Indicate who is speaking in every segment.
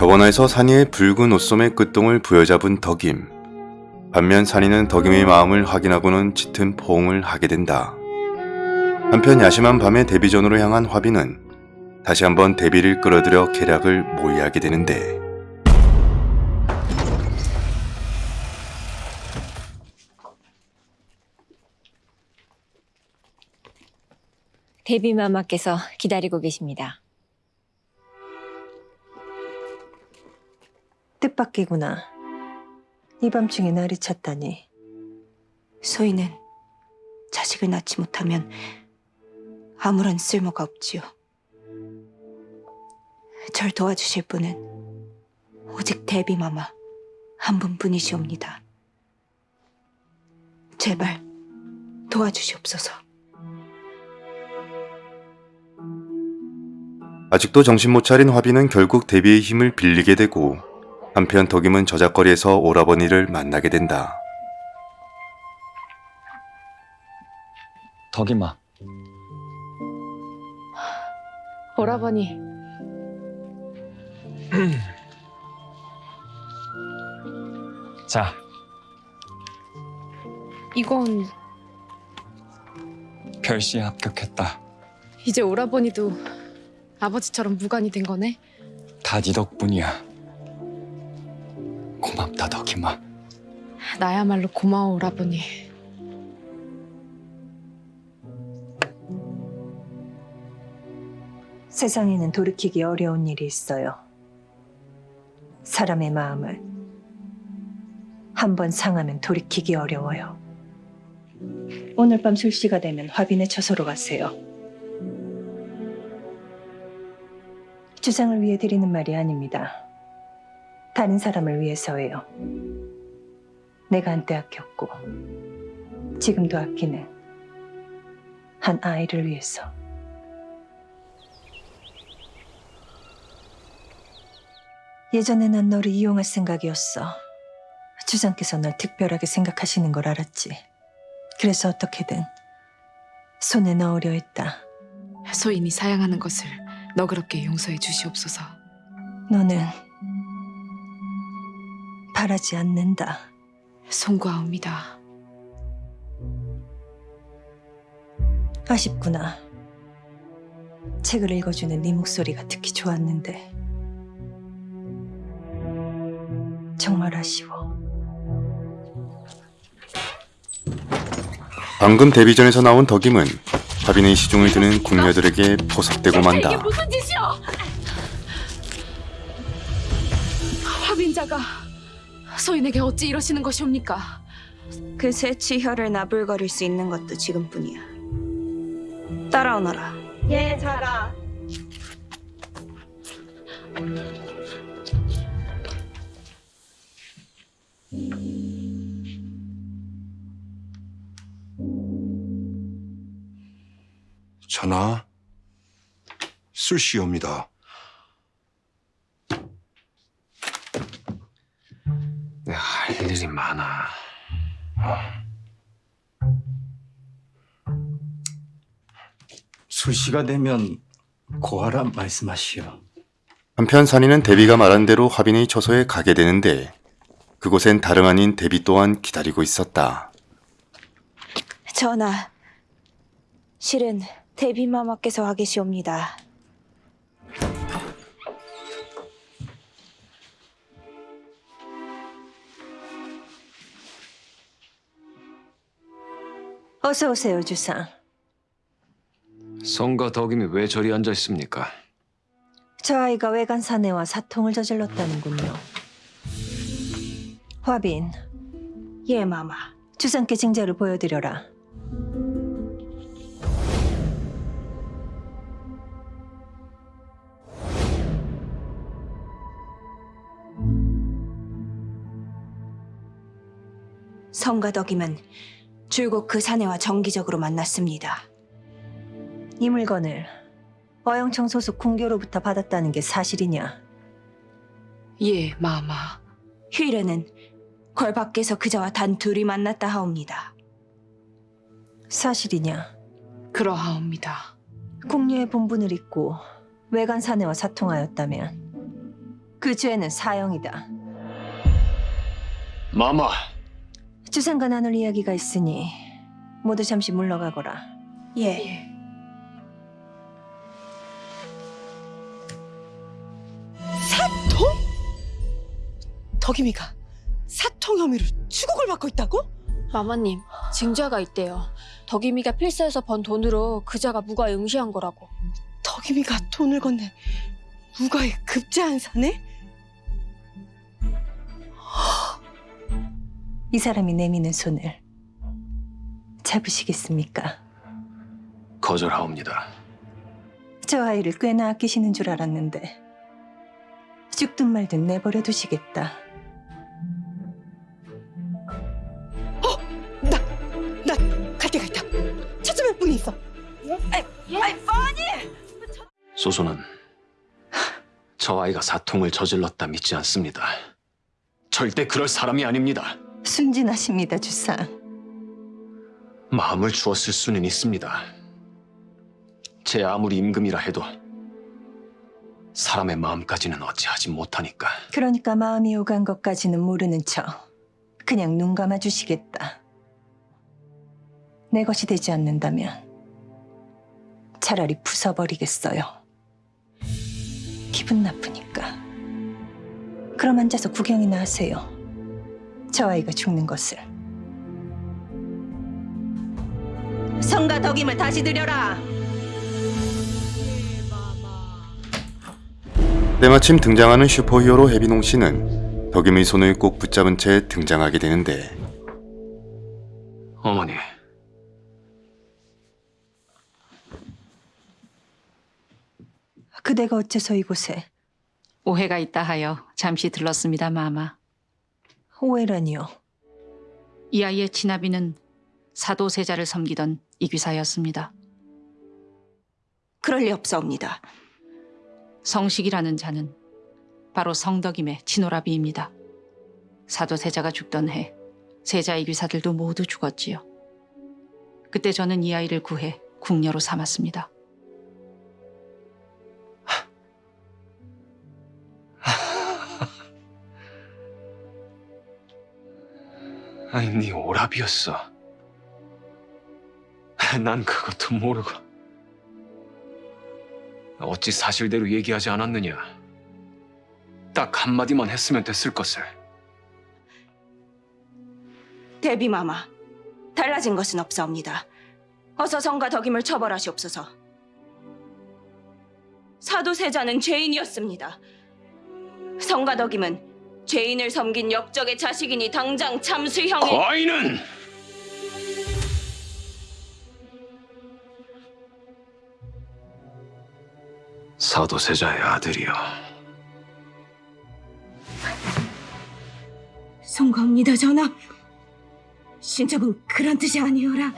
Speaker 1: 저번화에서 산이의 붉은 옷소매 끝동을 부여잡은 덕임. 반면 산이는 덕임의 마음을 확인하고는 짙은 포옹을 하게 된다. 한편 야심한 밤에 데뷔전으로 향한 화비는 다시 한번 데뷔를 끌어들여 계략을 모의하게 되는데
Speaker 2: 데뷔마마께서 기다리고 계십니다.
Speaker 3: 뜻밖이구나. 이 밤중에 날이 찼다니.
Speaker 4: 소희는 자식을 낳지 못하면 아무런 쓸모가 없지요. 절 도와주실 분은 오직 데비마마 한 분뿐이시옵니다. 제발 도와주시옵소서.
Speaker 1: 아직도 정신 못 차린 화비는 결국 데뷔의 힘을 빌리게 되고 한편 덕임은 저작거리에서 오라버니를 만나게 된다.
Speaker 5: 덕임아,
Speaker 6: 오라버니,
Speaker 5: 자,
Speaker 6: 이건
Speaker 5: 별시에 합격했다.
Speaker 6: 이제 오라버니도 아버지처럼 무관이 된 거네?
Speaker 5: 다 네 덕분이야. 고맙다, 덕임아.
Speaker 6: 나야말로 고마워, 오라버니.
Speaker 3: 세상에는 돌이키기 어려운 일이 있어요. 사람의 마음을 한 번 상하면 돌이키기 어려워요. 오늘 밤 술시가 되면 화빈의 처소로 가세요. 주상을 위해 드리는 말이 아닙니다. 다른 사람을 위해서예요. 내가 한때 아꼈고 지금도 아끼는 한 아이를 위해서. 예전에 난 너를 이용할 생각이었어. 주상께서 널 특별하게 생각하시는 걸 알았지. 그래서 어떻게든 손에 넣으려 했다.
Speaker 6: 소인이 사양하는 것을 너그럽게 용서해 주시옵소서.
Speaker 3: 너는 바라지 않는다.
Speaker 6: 송구하옵니다.
Speaker 3: 아쉽구나. 책을 읽어주는 네 목소리가 듣기 좋았는데 정말 아쉬워.
Speaker 1: 방금 데뷔전에서 나온 덕임은 화빈의 시중을 드는 궁녀들에게 포섭되고 만다.
Speaker 6: 무슨 짓이여! 화빈자가 소인에게 어찌 이러시는 것이옵니까?
Speaker 4: 그 새 치혈을 나불거릴 수 있는 것도 지금뿐이야. 따라오너라.
Speaker 3: 예, 자가.
Speaker 7: 전하, 술시옵니다.
Speaker 8: 2시가 되면 고하라 말씀하시오.
Speaker 1: 한편 산이는 데비가 말한 대로 화빈의 처소에 가게 되는데 그곳엔 다름 아닌 데비 또한 기다리고 있었다.
Speaker 4: 전하, 실은 데비 마마께서 와 계시옵니다.
Speaker 3: 어서 오세요, 주상.
Speaker 9: 성과 덕임이 왜 저리 앉아 있습니까?
Speaker 3: 저 아이가 외간 사내와 사통을 저질렀다는군요. 화빈,
Speaker 4: 예, 마마.
Speaker 3: 주상께 징자를 보여드려라.
Speaker 4: 성과 덕임은 줄곧 그 사내와 정기적으로 만났습니다.
Speaker 3: 이 물건을 어영청 소속 궁교로부터 받았다는 게 사실이냐?
Speaker 6: 예, 마마.
Speaker 4: 휴일에는 궐 밖에서 그자와 단 둘이 만났다 하옵니다.
Speaker 3: 사실이냐?
Speaker 6: 그러하옵니다.
Speaker 3: 궁녀의 본분을 잊고 외간 사내와 사통하였다면 그 죄는 사형이다.
Speaker 9: 마마,
Speaker 3: 주상과 나눌 이야기가 있으니 모두 잠시 물러가거라.
Speaker 4: 예.
Speaker 10: 덕임이가 사통 혐의로 추국을 받고 있다고?
Speaker 11: 마마님, 징자가 있대요. 덕임이가 필사에서 번 돈으로 그자가 무과에 응시한 거라고.
Speaker 10: 덕임이가 돈을 건네 무가에 급제한 사네?
Speaker 3: 이 사람이 내미는 손을 잡으시겠습니까?
Speaker 9: 거절하옵니다.
Speaker 3: 저 아이를 꽤나 아끼시는 줄 알았는데 죽든 말든 내버려 두시겠다.
Speaker 10: 분이 있어.
Speaker 9: 소소는 저 아이가 사통을 저질렀다 믿지 않습니다. 절대 그럴 사람이 아닙니다.
Speaker 3: 순진하십니다, 주상.
Speaker 9: 마음을 주었을 수는 있습니다. 제 아무리 임금이라 해도 사람의 마음까지는 어찌하지 못하니까.
Speaker 3: 그러니까 마음이 오간 것까지는 모르는 척 그냥 눈 감아 주시겠다. 내 것이 되지 않는다면 차라리 부숴버리겠어요. 기분 나쁘니까. 그럼 앉아서 구경이나 하세요. 저 아이가 죽는 것을. 성가 덕임을 다시 드려라.
Speaker 1: 때마침 등장하는 슈퍼히어로 해비농 씨는 덕임의 손을 꼭 붙잡은 채 등장하게 되는데
Speaker 9: 어머니,
Speaker 3: 그대가 어째서 이곳에
Speaker 2: 오해가 있다 하여 잠시 들렀습니다, 마마.
Speaker 3: 오해라니요.
Speaker 2: 이 아이의 친아비는 사도세자를 섬기던 이귀사였습니다.
Speaker 4: 그럴 리 없사옵니다.
Speaker 2: 성식이라는 자는 바로 성덕임의 친오라비입니다. 사도세자가 죽던 해 세자 이귀사들도 모두 죽었지요. 그때 저는 이 아이를 구해 궁녀로 삼았습니다.
Speaker 9: 아니 네 오랍이었어. 난 그것도 모르고 어찌 사실대로 얘기하지 않았느냐. 딱 한마디만 했으면 됐을 것을.
Speaker 4: 대비마마, 달라진 것은 없사옵니다. 어서 성가 덕임을 처벌하시옵소서. 사도세자는 죄인이었습니다. 성가 덕임은 죄인을 섬긴 역적의 자식이니 당장 참수형에
Speaker 9: 거인은 사도세자의 아들이여.
Speaker 4: 송가옵니다, 전하. 신첩은 그런 뜻이 아니오라.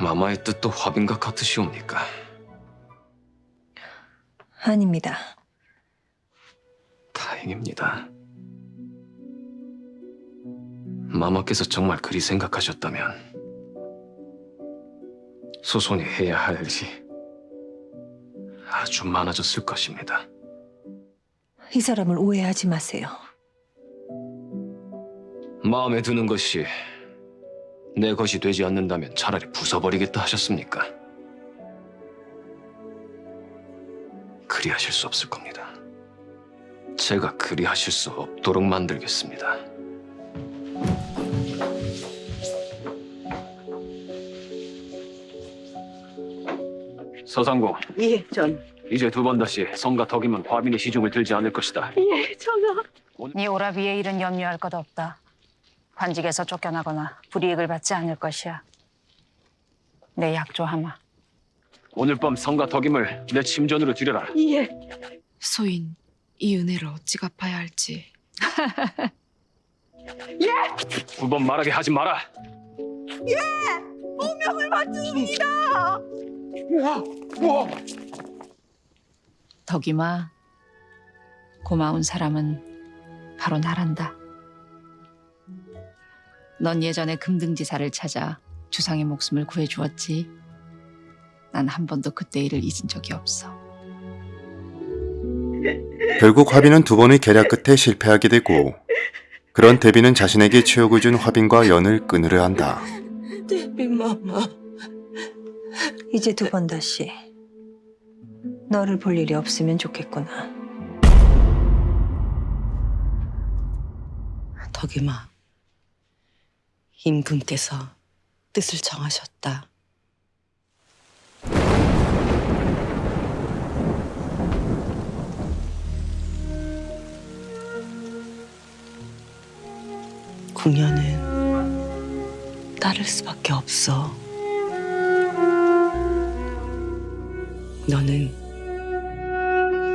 Speaker 9: 마마의 뜻도 화빈과 같으시옵니까?
Speaker 3: 아닙니다.
Speaker 9: 다행입니다. 마마께서 정말 그리 생각하셨다면 소손이 해야 할 일이 아주 많아졌을 것입니다.
Speaker 3: 이 사람을 오해하지 마세요.
Speaker 9: 마음에 드는 것이 내 것이 되지 않는다면 차라리 부숴버리겠다 하셨습니까? 그리 하실 수 없을 겁니다. 제가 그리 하실 수 없도록 만들겠습니다. 서상공,
Speaker 10: 예, 전.
Speaker 9: 이제 두 번 다시 성가 덕이면 화빈의 시중을 들지 않을 것이다.
Speaker 10: 예, 전하.
Speaker 2: 네 오라비의 일은 염려할 것 없다. 관직에서 쫓겨나거나 불이익을 받지 않을 것이야. 내 약조하마.
Speaker 9: 오늘 밤 성가 덕임을 내 침전으로 들여라.
Speaker 10: 예.
Speaker 6: 소인, 이 은혜를 어찌 갚아야 할지.
Speaker 9: 두번 말하게 하지 마라.
Speaker 10: 운명을 맞춥니다.
Speaker 2: 덕임아, 고마운 사람은 바로 나란다. 넌 예전에 금등지사를 찾아 주상의 목숨을 구해주었지. 난 한 번도 그때 일을 잊은 적이 없어.
Speaker 1: 결국 화빈은 두 번의 계략 끝에 실패하게 되고 그런 대비는 자신에게 치욕을 준 화빈과 연을 끊으려 한다.
Speaker 10: 데비 마마.
Speaker 3: 이제 두 번 다시 너를 볼 일이 없으면 좋겠구나.
Speaker 10: 덕임아. 임금께서 뜻을 정하셨다. 궁녀는 따를 수밖에 없어. 너는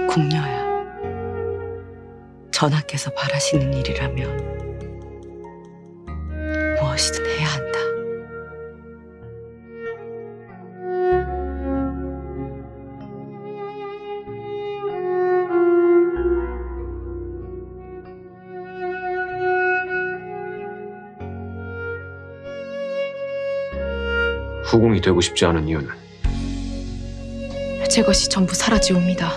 Speaker 10: 궁녀야. 전하께서 바라시는 일이라면 무엇이든 해야 한다.
Speaker 9: 후궁이 되고 싶지 않은 이유는
Speaker 6: 제 것이 전부 사라지옵니다.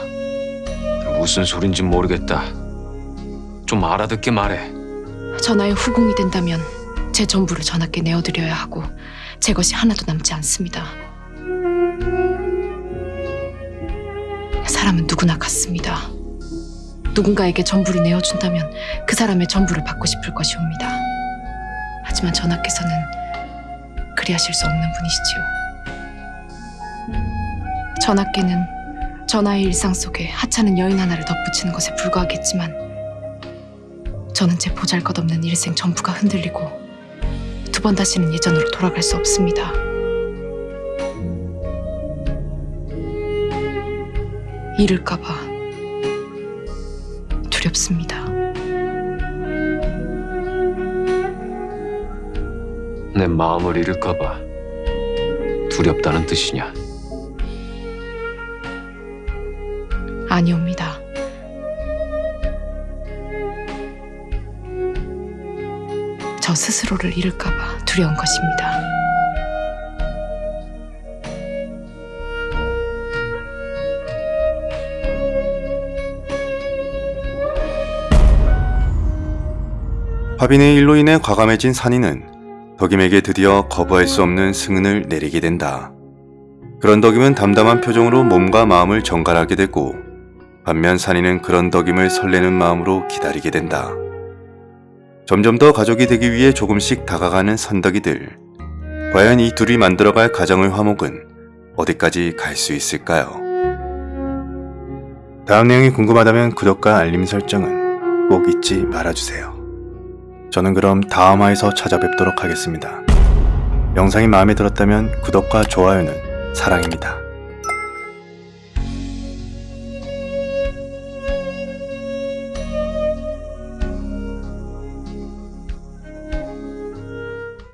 Speaker 9: 무슨 소린지 모르겠다. 좀 알아듣게 말해.
Speaker 6: 전하의 후궁이 된다면 제 전부를 전하께 내어드려야 하고 제 것이 하나도 남지 않습니다. 사람은 누구나 같습니다. 누군가에게 전부를 내어준다면 그 사람의 전부를 받고 싶을 것이옵니다. 하지만 전하께서는 그리하실 수 없는 분이시지요. 전하께는 전하의 일상 속에 하찮은 여인 하나를 덧붙이는 것에 불과하겠지만 저는 제 보잘것없는 일생 전부가 흔들리고 두 번 다시는 예전으로 돌아갈 수 없습니다. 잃을까봐 두렵습니다.
Speaker 9: 내 마음을 잃을까봐 두렵다는 뜻이냐?
Speaker 6: 아니옵니다. 저 스스로를 잃을까봐 두려운 것입니다.
Speaker 1: 화빈의 일로 인해 과감해진 산이는 덕임에게 드디어 거부할 수 없는 승은을 내리게 된다. 그런 덕임은 담담한 표정으로 몸과 마음을 정갈하게 되고 반면 산이는 그런 덕임을 설레는 마음으로 기다리게 된다. 점점 더 가족이 되기 위해 조금씩 다가가는 선덕이들. 과연 이 둘이 만들어갈 가정의 화목은 어디까지 갈 수 있을까요? 다음 내용이 궁금하다면 구독과 알림 설정은 꼭 잊지 말아주세요. 저는 그럼 다음 화에서 찾아뵙도록 하겠습니다. 영상이 마음에 들었다면 구독과 좋아요는 사랑입니다.